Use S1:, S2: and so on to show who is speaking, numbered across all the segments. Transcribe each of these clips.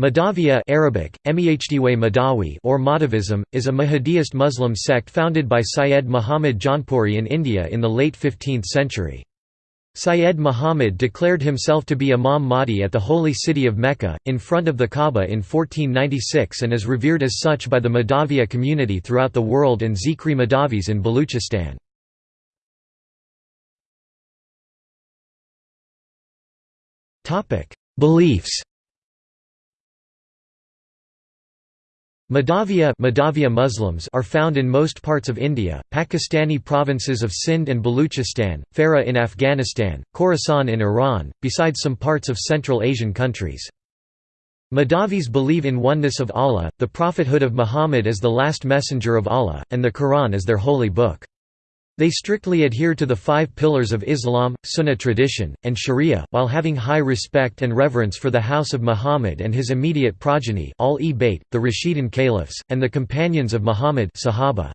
S1: Mahdavia Arabic, Mehdiwe or Mahdavism, is a Mahdiist Muslim sect founded by Syed Muhammad Jaunpuri in India in the late 15th century. Syed Muhammad declared himself to be Imam Mahdi at the holy city of Mecca, in front of the Kaaba in 1496 and is revered as such by the Mahdavia community throughout the world and Zikri Mahdavis in Baluchistan. Beliefs Mahdavia, Mahdavia Muslims are found in most parts of India, Pakistani provinces of Sindh and Baluchistan, Farah in Afghanistan, Khorasan in Iran, besides some parts of Central Asian countries. Mahdavis believe in oneness of Allah, the prophethood of Muhammad as the last messenger of Allah, and the Quran as their holy book. They strictly adhere to the five pillars of Islam, Sunnah tradition, and Sharia, while having high respect and reverence for the house of Muhammad and his immediate progeny al-e-Bayt, the Rashidun caliphs, and the companions of Muhammad Sahaba.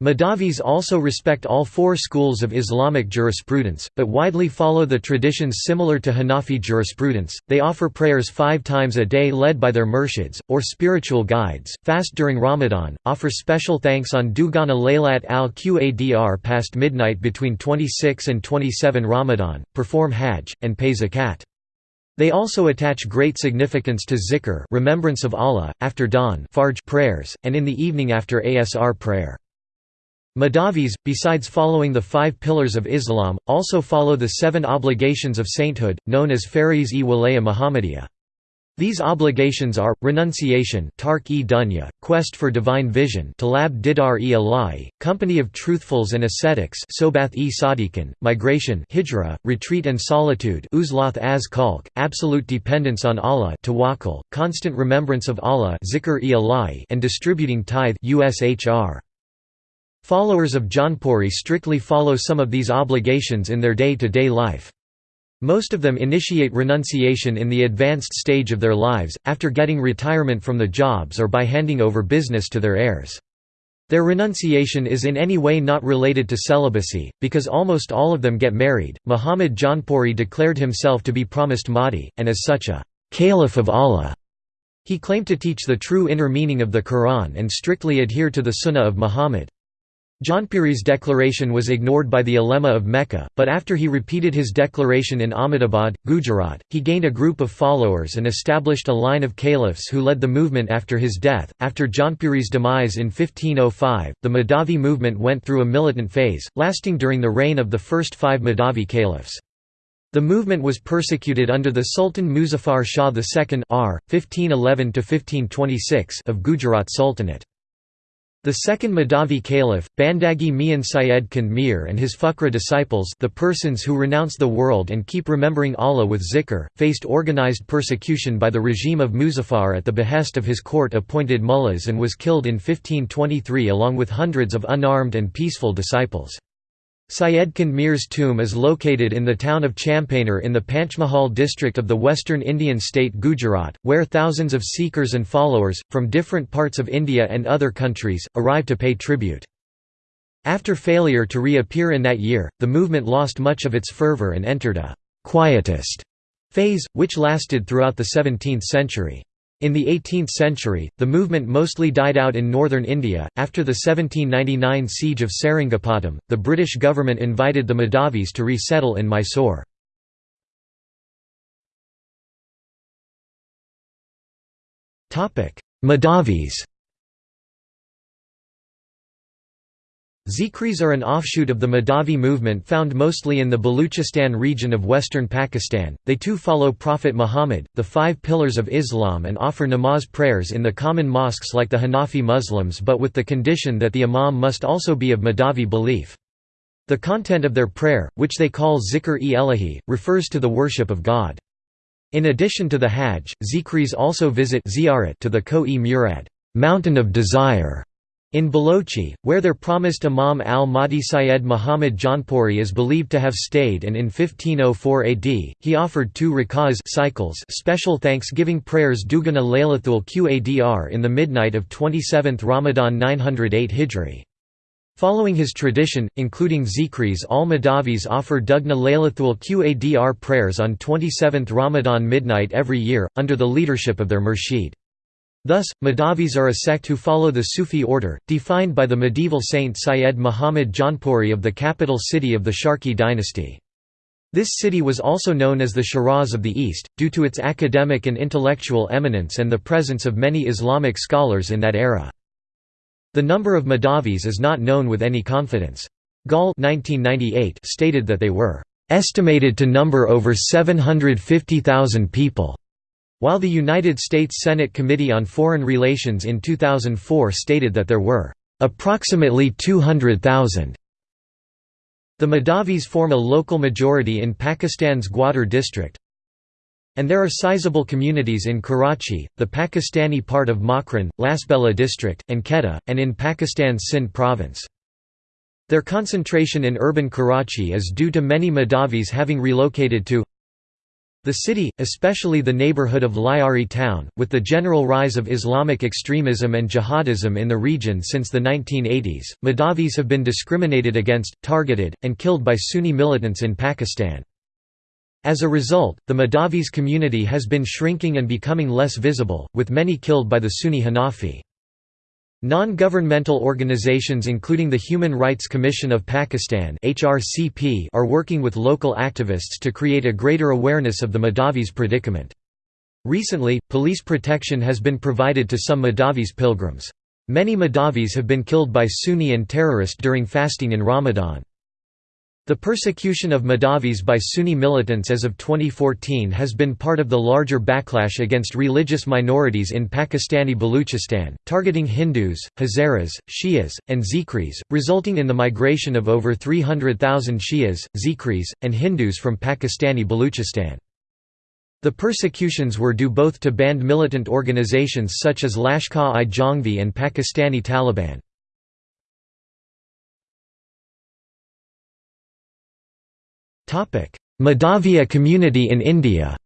S1: Mahdavis also respect all four schools of Islamic jurisprudence, but widely follow the traditions similar to Hanafi jurisprudence. They offer prayers five times a day led by their murshids, or spiritual guides, fast during Ramadan, offer special thanks on Dugana Laylat al Qadr past midnight between 26 and 27 Ramadan, perform Hajj, and pay zakat. They also attach great significance to zikr remembrance of Allah, after dawn prayers, and in the evening after Asr prayer. Mahdavis, besides following the five pillars of Islam, also follow the seven obligations of sainthood, known as Fariz-e Walaya Muhammadiyya. These obligations are, renunciation (Tark-e dunya, quest for divine vision talab didar-e ilahi, company of truthfuls and ascetics sobath-e sadiqin, migration hijra, retreat and solitude uzlath az kalk, absolute dependence on Allah tawakkul, constant remembrance of Allah zikr-e and distributing tithe ushr. Followers of Jaunpuri strictly follow some of these obligations in their day-to-day -day life. Most of them initiate renunciation in the advanced stage of their lives, after getting retirement from the jobs or by handing over business to their heirs. Their renunciation is in any way not related to celibacy, because almost all of them get married. Muhammad Jaunpuri declared himself to be promised Mahdi, and as such a caliph of Allah. He claimed to teach the true inner meaning of the Quran and strictly adhere to the Sunnah of Muhammad. Jaunpuri's declaration was ignored by the ulema of Mecca, but after he repeated his declaration in Ahmedabad, Gujarat, he gained a group of followers and established a line of caliphs who led the movement after his death. After Jaunpuri's demise in 1505, the Mahdavi movement went through a militant phase, lasting during the reign of the first five Mahdavi caliphs. The movement was persecuted under the Sultan Muzaffar Shah II R. 1511 of Gujarat Sultanate. The second Mahdavi caliph, Bandagi Mian Syed Khundmir and his Fuqra disciples the persons who renounce the world and keep remembering Allah with zikr, faced organized persecution by the regime of Muzaffar at the behest of his court-appointed mullahs and was killed in 1523 along with hundreds of unarmed and peaceful disciples. Syed Khundmir's tomb is located in the town of Champaner in the Panchmahal district of the western Indian state Gujarat, where thousands of seekers and followers, from different parts of India and other countries, arrive to pay tribute. After failure to reappear in that year, the movement lost much of its fervour and entered a «quietist» phase, which lasted throughout the 17th century. In the 18th century, the movement mostly died out in northern India. After the 1799 siege of Seringapatam, the British government invited the Mahdavis to resettle in Mysore. Mahdavis Zikris are an offshoot of the Mahdavi movement found mostly in the Baluchistan region of western Pakistan. They too follow Prophet Muhammad, the five pillars of Islam, and offer namaz prayers in the common mosques like the Hanafi Muslims but with the condition that the imam must also be of Mahdavi belief. The content of their prayer, which they call zikr-e elahi, refers to the worship of God. In addition to the Hajj, Zikris also visit to the Koh-e-Murad mountain of desire", in Balochi, where their promised Imam al-Mahdi Syed Muhammad Jaunpuri is believed to have stayed and in 1504 AD, he offered two rakaz cycles special thanksgiving prayers Dugana Laylathul Qadr in the midnight of 27th Ramadan 908 Hijri. Following his tradition, including Zikris all Mahdavis offer Dugna Laylathul Qadr prayers on 27th Ramadan midnight every year, under the leadership of their murshid. Thus, Mahdavis are a sect who follow the Sufi order, defined by the medieval saint Syed Muhammad Jaunpuri of the capital city of the Sharqi dynasty. This city was also known as the Shiraz of the East, due to its academic and intellectual eminence and the presence of many Islamic scholars in that era. The number of Mahdavis is not known with any confidence. Gall 1998 stated that they were estimated to number over 750,000 people, while the United States Senate Committee on Foreign Relations in 2004 stated that there were approximately 200,000. The Mahdavis form a local majority in Pakistan's Gwadar district, and there are sizable communities in Karachi, the Pakistani part of Makran, Lasbela district, and Quetta, and in Pakistan's Sindh province. Their concentration in urban Karachi is due to many Mahdavis having relocated to the city, especially the neighborhood of Lyari town, with the general rise of Islamic extremism and jihadism in the region since the 1980s, Mahdavis have been discriminated against, targeted, and killed by Sunni militants in Pakistan. As a result, the Mahdavis community has been shrinking and becoming less visible, with many killed by the Sunni Hanafi. Non-governmental organizations including the Human Rights Commission of Pakistan are working with local activists to create a greater awareness of the Mahdavis predicament. Recently, police protection has been provided to some Mahdavis pilgrims. Many Mahdavis have been killed by Sunni and terrorist during fasting in Ramadan. The persecution of Mahdavis by Sunni militants as of 2014 has been part of the larger backlash against religious minorities in Pakistani Baluchistan, targeting Hindus, Hazaras, Shias, and Zikris, resulting in the migration of over 300,000 Shias, Zikris, and Hindus from Pakistani Baluchistan. The persecutions were due both to banned militant organizations such as Lashkar-i-Jhangvi and Pakistani Taliban. Mahdavia community in India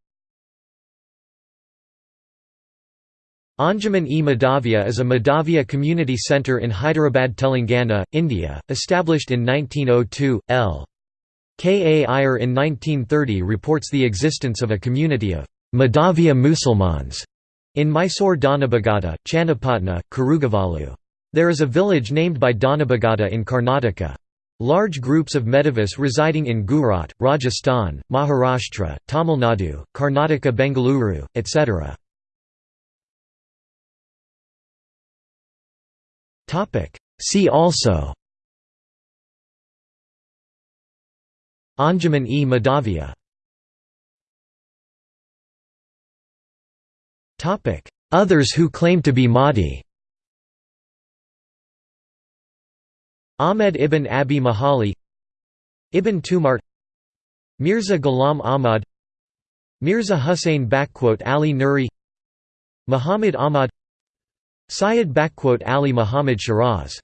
S1: Anjuman-e-Mahdavia is a Mahdavia community centre in Hyderabad, Telangana, India, established in 1902. L. K. A. Iyer in 1930 reports the existence of a community of Mahdavia Musalmans in Mysore Dhanabagata, Channapatna, Kurugavalu. There is a village named by Dhanabagata in Karnataka. Large groups of Mahdavis residing in Gujarat, Rajasthan, Maharashtra, Tamil Nadu, Karnataka Bengaluru, etc. See also Anjuman-e-Mahdavia Others who claim to be Mahdi Ahmed ibn Abi Mahali Ibn Tumart Mirza Ghulam Ahmad Mirza Hussain Ali Nuri Muhammad Ahmad Syed Ali Muhammad Shiraz